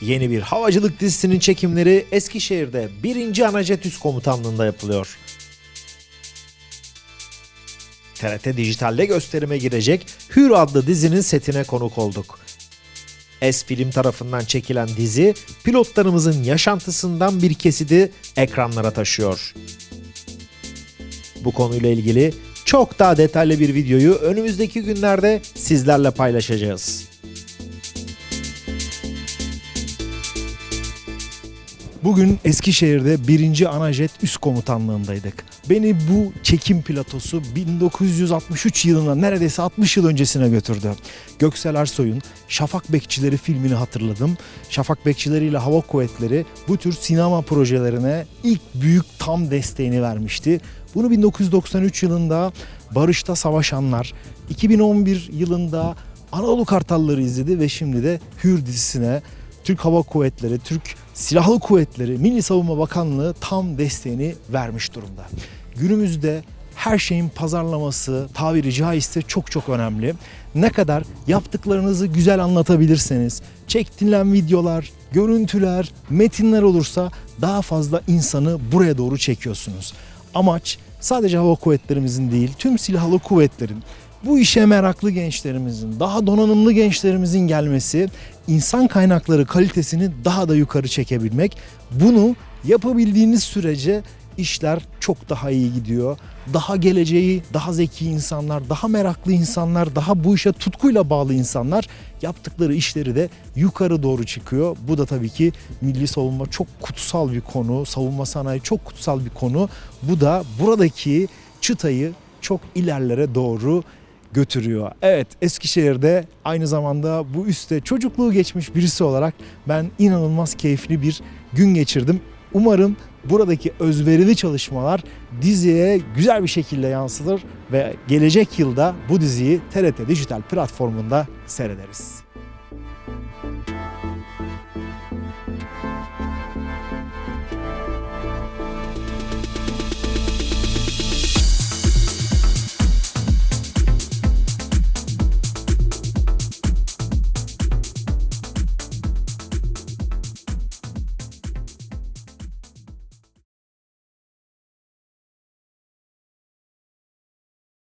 Yeni bir havacılık dizisinin çekimleri Eskişehir'de 1. Anajet Üst Komutanlığı'nda yapılıyor. TRT Dijital'de gösterime girecek Hür adlı dizinin setine konuk olduk. Es Film tarafından çekilen dizi pilotlarımızın yaşantısından bir kesidi ekranlara taşıyor. Bu konuyla ilgili çok daha detaylı bir videoyu önümüzdeki günlerde sizlerle paylaşacağız. Bugün Eskişehir'de 1. Anajet Üst Komutanlığındaydık. Beni bu çekim platosu 1963 yılına neredeyse 60 yıl öncesine götürdü. Göksel Ersoy'un Şafak Bekçileri filmini hatırladım. Şafak Bekçileri ile Hava Kuvvetleri bu tür sinema projelerine ilk büyük tam desteğini vermişti. Bunu 1993 yılında Barış'ta Savaşanlar, 2011 yılında Anadolu Kartalları izledi ve şimdi de Hür dizisine Türk Hava Kuvvetleri, Türk Silahlı Kuvvetleri, Milli Savunma Bakanlığı tam desteğini vermiş durumda. Günümüzde her şeyin pazarlaması tabiri caizse çok çok önemli. Ne kadar yaptıklarınızı güzel anlatabilirseniz, çektilen videolar, görüntüler, metinler olursa daha fazla insanı buraya doğru çekiyorsunuz. Amaç sadece hava kuvvetlerimizin değil, tüm silahlı kuvvetlerin bu işe meraklı gençlerimizin, daha donanımlı gençlerimizin gelmesi, insan kaynakları kalitesini daha da yukarı çekebilmek. Bunu yapabildiğiniz sürece işler çok daha iyi gidiyor. Daha geleceği, daha zeki insanlar, daha meraklı insanlar, daha bu işe tutkuyla bağlı insanlar yaptıkları işleri de yukarı doğru çıkıyor. Bu da tabii ki milli savunma çok kutsal bir konu, savunma sanayi çok kutsal bir konu. Bu da buradaki çıtayı çok ilerlere doğru götürüyor. Evet Eskişehir'de aynı zamanda bu üste çocukluğu geçmiş birisi olarak ben inanılmaz keyifli bir gün geçirdim. Umarım buradaki özverili çalışmalar diziye güzel bir şekilde yansıtır ve gelecek yılda bu diziyi TRT Dijital platformunda seyrederiz.